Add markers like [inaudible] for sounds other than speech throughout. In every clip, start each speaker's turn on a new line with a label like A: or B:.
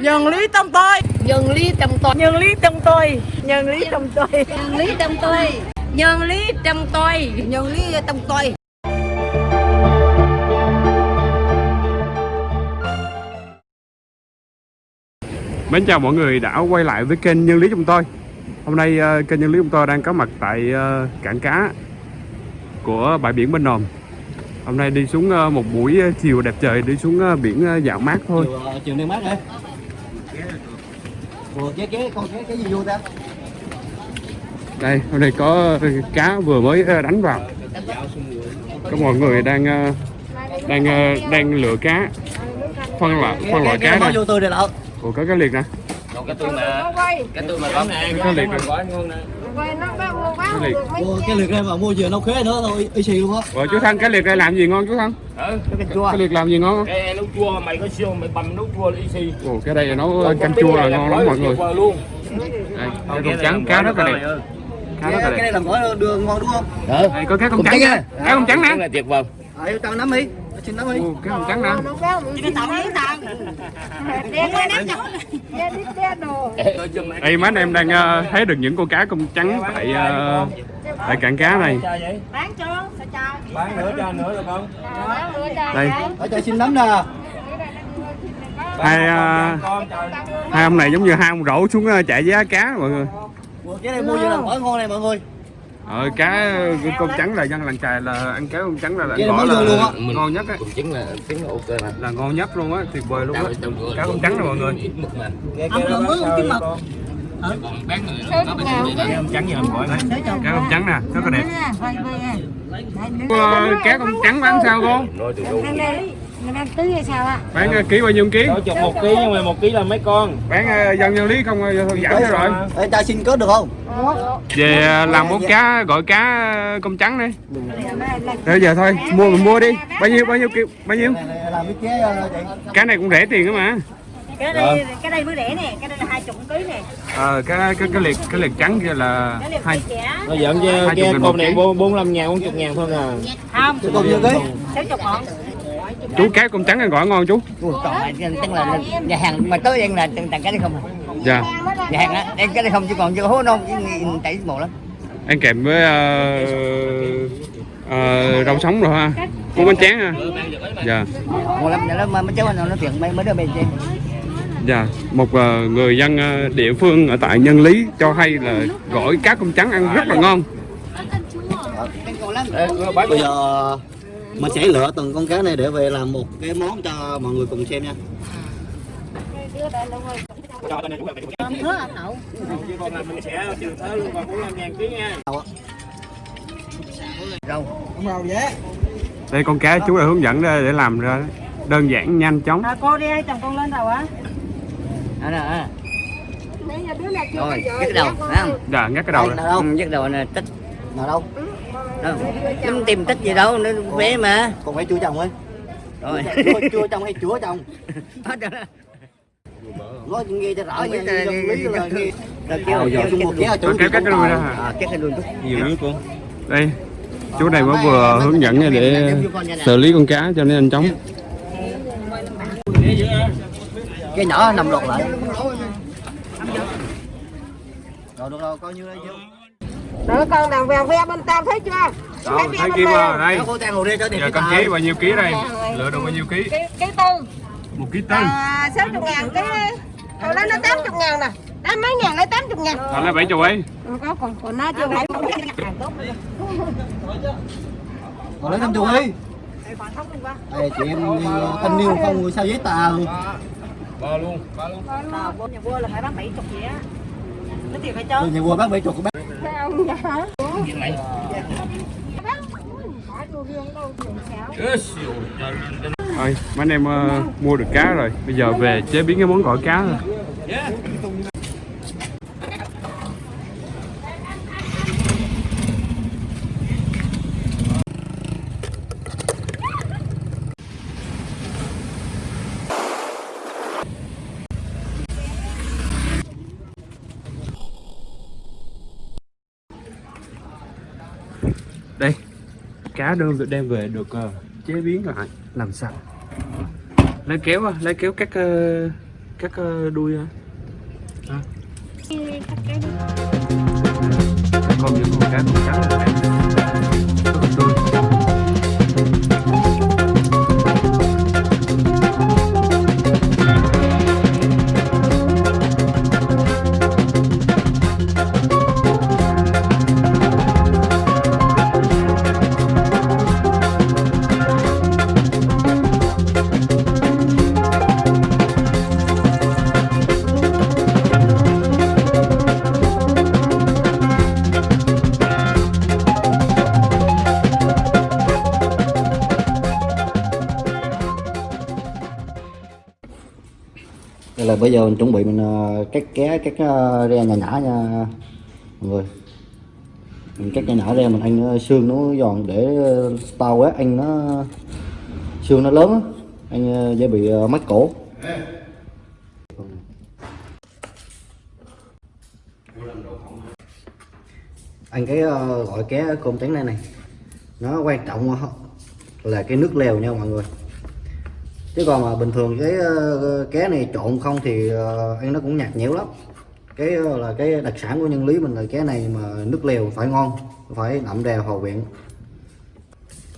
A: nhân lý trong tôi.
B: Nhân lý trong tôi.
A: Nhân lý trong tôi. Nhân lý trong tôi.
B: Nhân lý trong tôi. Nhân lý trong tôi. Nhân lý trong tôi.
C: Mến chào mọi người đã quay lại với kênh Nhân Lý Chúng tôi. Hôm nay ờ, kênh Nhân Lý Chúng tôi đang có mặt tại ờ, cảng cá của bãi biển Bên Nòm Hôm nay đi xuống ờ, một buổi chiều đẹp trời đi xuống biển dạo mát thôi.
D: Chiều, chiều mát đấy Ủa, cái cái con cái cái gì vô ta?
C: Đây hôm nay có cá vừa mới ờ, đánh vào. Có mọi người đang ờ, đang ờ, đang lựa cá phân loại phân loại cá
D: lợ
C: Ủa có cá liệt nè.
E: Cái tôi mà cái tôi mà có nè.
C: Có liệt nè
E: gói ngon nè
C: Cá liệt.
D: Ủa, cái lượt đây mà mua vừa nấu khế nữa thôi y xì luôn á.
C: Ủa chú Thân cá liệt đây làm gì ngon chú Thân
E: ừ
D: cái canh chua.
C: Cá liệt làm gì ngon không?
E: cái nấu chua mày có siêu mày bầm nấu chua là easy
C: Ồ cái đây là nấu canh chua là ngon lắm mọi người.
E: luôn.
C: Đây, cái con trắng cá rất là đẹp. Cá rất là
D: cái, cái
C: đẹp.
D: này làm gỏi đường ngon đúng không?
E: Ừ
C: có cá con
D: Con
C: trắng? Cá con trắng
E: cái
C: nè
E: này tuyệt vời.
D: À, tao nắm đi xin nắm đi
C: Ồ, cá con trắng nè Đây mấy anh em đang ờ, thấy được những con cá công trắng tại ờ, tại cảng cá này.
A: Bán cho sao cho
E: bán nữa cho nữa được không?
A: Bán nữa cho
C: đây.
D: Ở cho xin nắm nè.
C: Hai
E: con trời
C: hai ông này giống như hai ông rổ xuống ờ, chạy giá cá mọi người.
D: Cái này mua vừa làm gỏi ngon này mọi người
C: ờ, cá con trắng là dân làng chài là ăn cá con trắng là, là
D: Vậy là luôn
C: ngon nhất á.
E: Cũng chính là chính là ok mà
C: là ngon nhất luôn á tuyệt vời luôn á. Cá con trắng nè mọi người. [laughs]
D: Cái
E: còn bán
C: con trắng như gọi này cá con trắng nè rất là đẹp. Ờ, cá con trắng bán sao cô
E: đâu
A: đang tưới hay sao ạ?
C: Bán ờ, ký bao nhiêu ký?
E: Chục một ký nhưng mà một ký là mấy con.
C: Bán ờ, dân nhân lý không thôi giảm cho rồi.
D: Ê, cho xin có được không?
C: Về ờ, làm món cá gọi cá công trắng đi. Bây giờ thôi mua mình mua đi. bao nhiêu bao nhiêu kêu bao nhiêu?
D: cái chế chị.
C: Cá này cũng rẻ tiền đó mà.
A: Cái đây cái đây mới rẻ nè cái đây là hai chục ký nè.
C: Ờ cái cái cái liệt cái liệt trắng kia là hai
E: nó chứ
C: chục
E: cái con này
C: ký.
E: bốn mươi lăm ngàn bốn chục ngàn thôi à.
A: Không.
D: Chứ còn nhiêu ký.
A: Sáu chục ngọn
C: chú cá công trắng này gọi ngon chú.
B: Ui, còn tức là nhà hàng mà tới đây là tặng cái đấy không à?
C: Dạ.
B: Nhà hàng á đây cái đấy không chứ còn chưa hố non chảy mồ lắm.
C: Ăn kèm với ờ, ờ, rau sống rồi ha. Cuốn bánh tráng ha. Dạ.
B: Mồ lắm nó mà cháu nó chuyện mấy mấy đứa bên trên
C: dạ. Một ờ, người dân ờ, địa phương ở tại nhân lý cho hay là gỏi cá công trắng ăn rất là ngon.
D: Bây giờ mình sẽ lựa từng con cá này để về làm một cái món cho mọi người cùng xem nha.
E: Con này mình sẽ trừ luôn ngàn ký nha
C: đây con cá chú đã hướng dẫn để để làm ra đơn giản nhanh chóng.
A: À, cô đi chồng con lên đầu á.
B: Đó đó. rồi nhấc đầu phải không?
C: Dạ ngắt cái đầu
D: Đây,
B: Ừ, nhấc đầu là tích.
D: Nào đâu
B: đâu tìm tích gì đâu nó vẽ mà.
D: Còn phải chua chồng ấy
B: rồi.
D: Chua, chua chồng hay chúa chồng? [laughs]
B: Hết rồi đó.
D: nói nghe cho rõ nha lý là nghe.
B: Rồi kêu kêu
D: một kéo
C: Rồi kéo cái đuôi ra hả?
B: à kéo cái đuôi chút
E: nhiều nước luôn
C: đây chú này mới vừa hướng dẫn để xử lý con cá cho nên nhanh chóng.
D: Cái nhỏ nằm lột lại. Rồi được rồi coi như đây chưa
A: Đỡ con đàn vèo ve bên tao thấy chưa?
C: Đó thấy đây
D: hồ đi cho tiền
C: giờ
D: tài.
C: chí bao nhiêu ký đây? Lựa được bao nhiêu ký?
A: Cái cái tư.
C: Một ký tân
A: à, sáu chục ngàn cái hồi đó nó tám chục ngàn nè. Tám mấy ngàn lấy tám chục ngàn.
C: Thằng lấy bảy chục ấy.
A: Còn có còn còn nó chưa phải tốt
D: còn lấy năm chục đi đây chị em ờ, thanh niên không người sao giấy tờ?
E: Ba luôn. Ba luôn.
A: à, vua nhà vua là phải bán bảy chục vậy á. Cái tiền phải
D: Rồi
A: chơi
D: nhà vua bảy chục của bác
C: ơi mấy anh em uh, mua được cá rồi. Bây giờ về chế biến cái món gỏi cá thôi. Cá đơn được đem về được ờ, chế biến lại làm sạch lấy kéo á, lấy kéo cắt ờ, cắt ờ, đuôi hả? À. con những con cá con cá. Là tươi
D: là bây giờ mình chuẩn bị mình ờ, cắt ké, cắt ờ, ra nhỏ nhỏ nha, mọi người. Mình cắt nhỏ nhỏ ra, mình ăn ờ, xương nó giòn để tao quá, ăn nó, xương nó lớn á. Ăn dễ bị mắc cổ. Ăn cái gọi ké cơm trắng này này, nó quan trọng là cái nước lèo nha mọi người chứ còn mà bình thường cái ờ, ké cá này trộn không thì ờ, ăn nó cũng nhạt nhẽo lắm. Cái ờ, là cái đặc sản của nhân lý mình là ké này mà nước lèo phải ngon phải đậm đà hòa quyện.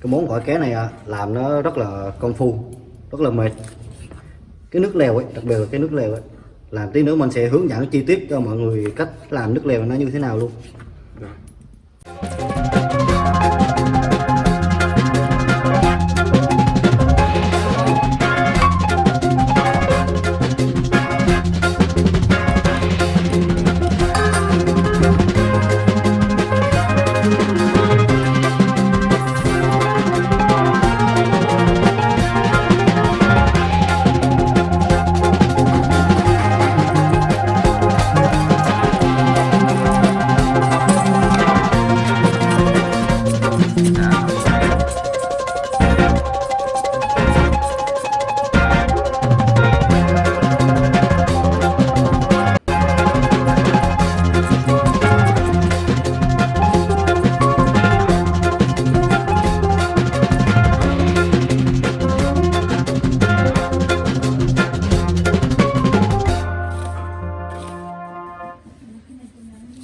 D: Cái món gỏi cá này à, làm nó rất là công phu rất là mệt. Cái nước lèo ấy đặc biệt là cái nước lèo ấy làm tí nữa mình sẽ hướng dẫn chi tiết cho mọi người cách làm nước lèo nó như thế nào luôn.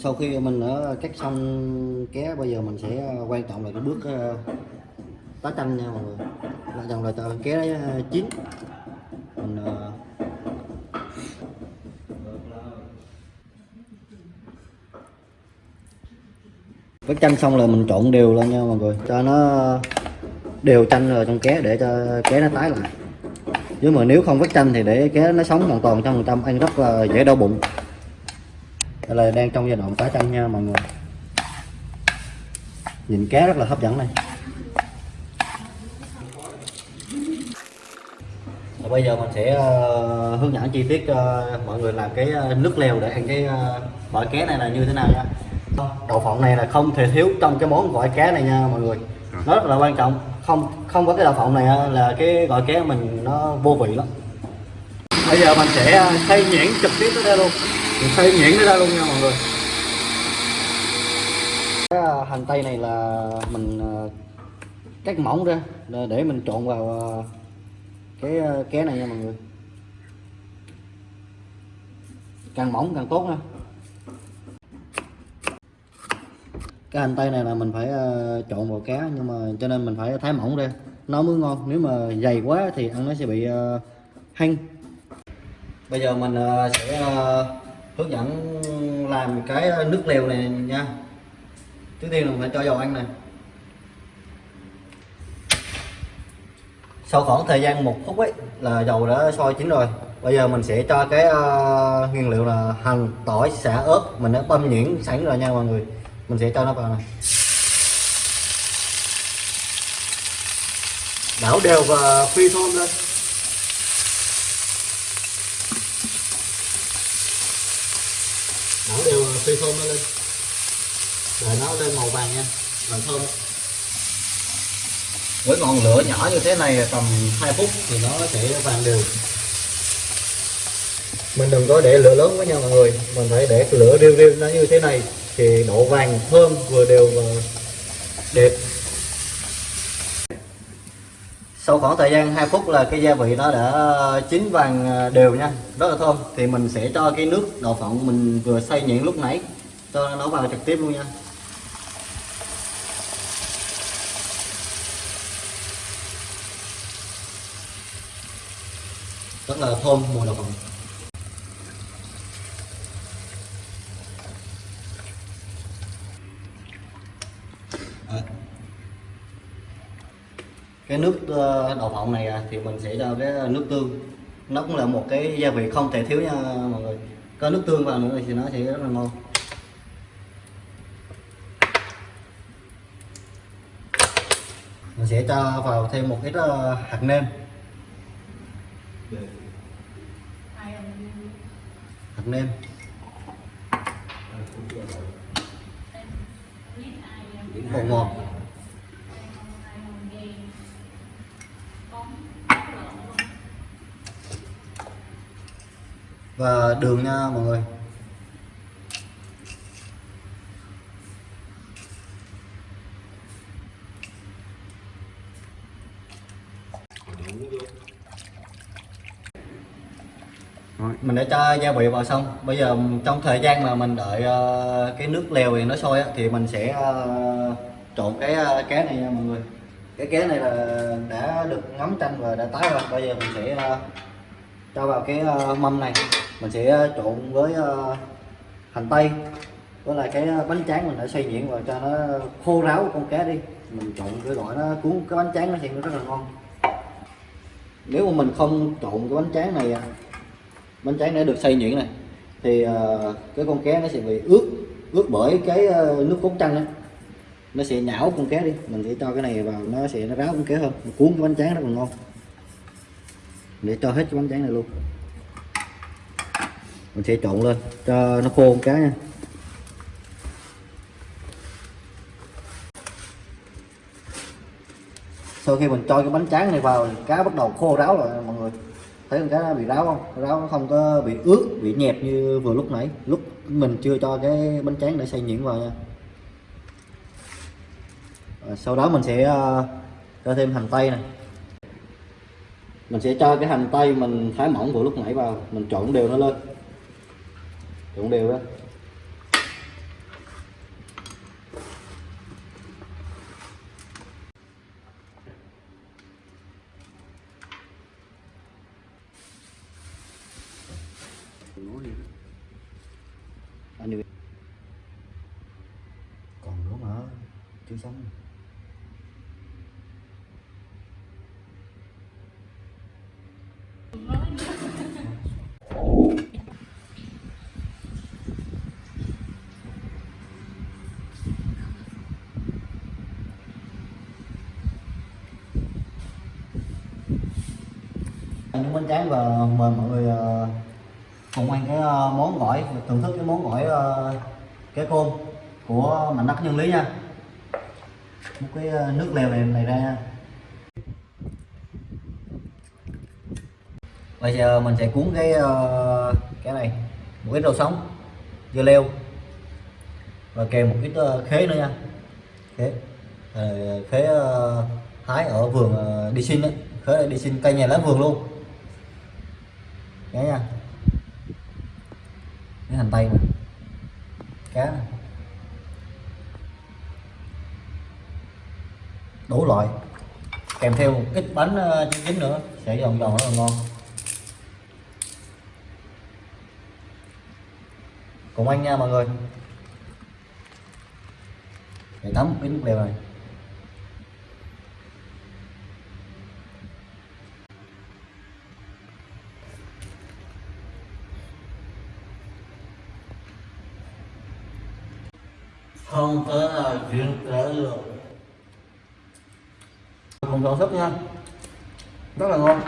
D: Sau khi mình đã cắt xong ké bây giờ mình sẽ ờ, quan trọng là cái bước ờ, tá chanh nha mọi người. Quan trọng là ké đấy ờ, chín. Mình ờ, chanh xong là mình trộn đều lên nha mọi người cho nó đều chanh rồi trong ké để cho ké nó tái lại. Chứ mà nếu không vắt chanh thì để ké nó sống hoàn toàn trăm phần trăm ăn rất là dễ đau bụng đây là đang trong giai đoạn tái chanh nha mọi người. Nhìn cá rất là hấp dẫn này Và bây giờ mình sẽ ờ, hướng dẫn chi tiết cho mọi người làm cái ờ, nước lèo để ăn cái uh, gỏi cá này là như thế nào nha. Đậu phộng này là không thể thiếu trong cái món gỏi cá này nha mọi người. Nó rất là quan trọng. Không không có cái đậu phộng này là cái gỏi cá mình nó vô vị lắm. Bây giờ mình sẽ xây nhuyễn trực tiếp tới đây luôn mình xay nhuyễn nó ra luôn nha mọi người. Cái à, hành tây này là mình à, cắt mỏng ra để- mình trộn vào à, cái ké này nha mọi người. Càng mỏng càng tốt nha. Cái hành tây này là mình phải trộn vào cá nhưng mà cho nên mình phải thái mỏng ra. Nó mới ngon, nếu mà dày quá thì ăn nó sẽ bị hăng. Bây giờ mình sẽ hướng dẫn làm cái ờ, nước lèo này nha. Trước tiên là mình phải cho dầu ăn này. Sau khoảng thời gian một phút ấy là dầu đã sôi chín rồi. Bây giờ mình sẽ cho cái uh, nguyên liệu là hành tỏi xả ớt mình đã băm nhuyễn sẵn rồi nha mọi người. Mình sẽ cho nó vào này. Đảo đều và phi thơm lên đảo đều và phi thơm nó lên. Để nó lên màu vàng nha. Làm thơm. Với ngọn lửa nhỏ như thế này tầm 2 phút thì nó sẽ vàng đều. Mình đừng có để lửa lớn quá nha mọi người. Mình phải để lửa riêu riêu nó như thế này thì độ vàng thơm vừa đều và đẹp sau khoảng thời gian 2 phút là cái gia vị nó đã chín vàng ờ, đều nha. Rất là thơm. Thì mình sẽ cho cái nước đậu phộng mình vừa xay nhuyễn lúc nãy. Cho nó vào trực tiếp luôn nha. Rất là thơm mùi đậu phộng Đấy cái nước đậu phộng này thì mình sẽ cho cái nước tương nó cũng là một cái gia vị không thể thiếu nha mọi người có nước tương vào nữa thì nó sẽ rất là ngon mình sẽ cho vào thêm một ít hạt nêm hạt nêm bột ngọt và đường nha mọi người.
C: Rồi.
D: mình đã cho gia vị vào xong. Bây giờ trong thời gian mà mình đợi ờ, cái nước lèo này nó sôi á, thì mình sẽ ờ, trộn cái ờ, cá này nha mọi người. Cái cá này là đã được ngấm chanh và đã tái rồi. Bây giờ mình sẽ ờ, cho vào cái mâm này mình sẽ ờ, trộn với ờ, hành tây. Với lại cái ờ, bánh tráng mình đã xay nhuyễn vào cho nó khô ráo con cá đi. Mình trộn cái gọi nó cuốn cái bánh tráng nó sẽ rất là ngon. Nếu mà mình không trộn cái bánh tráng này à, bánh tráng đã được xay nhuyễn này, thì cái con cá nó sẽ bị ướt ướt bởi cái nước cốt chanh đó nó sẽ nhão con cá đi. Mình sẽ cho cái này vào, nó sẽ, nó ráo con cá hơn. Mình cuốn cái bánh tráng rất là ngon. Để cho hết cái bánh tráng này luôn mình sẽ trộn lên cho nó khô con cá nha. Sau khi mình cho cái bánh tráng này vào cá bắt đầu khô ráo rồi mọi người. Thấy con cá nó bị ráo không? Ráo nó không có bị ướt bị nhẹp như vừa lúc nãy. Lúc mình chưa cho cái bánh tráng để xay nhuyễn vào nha. Rồi, sau đó mình sẽ uh, cho thêm hành tây này. Mình sẽ cho cái hành tây mình thái mỏng vừa lúc nãy vào mình trộn đều nó lên trộn đều đó. Anh đi còn nữa mà chưa xong những bánh tráng và mời mọi người ờ, cùng ăn cái ờ, món gỏi, thưởng thức cái món gỏi ờ, cái côn của mảnh đất nhân lý nha. Một cái nước lèo này này ra nha. Bây giờ mình sẽ cuốn cái cái này, một ít rau sống, dưa leo, và kèm một ít khế nữa nha. Khế. Khế hái ở vườn đi xin đấy khế đi xin, cây nhà lá vườn luôn cá nha à, cái hành tây này cá này. đủ loại. Kèm theo một ít bánh ờ, trứng nữa. Sẽ giòn giòn rất là ngon. Cùng anh nha mọi người. Để tắm một cái nước lèo này.
F: Không tới là chuyện trở được.
D: Cùng sản xuất nha. Rất là ngon.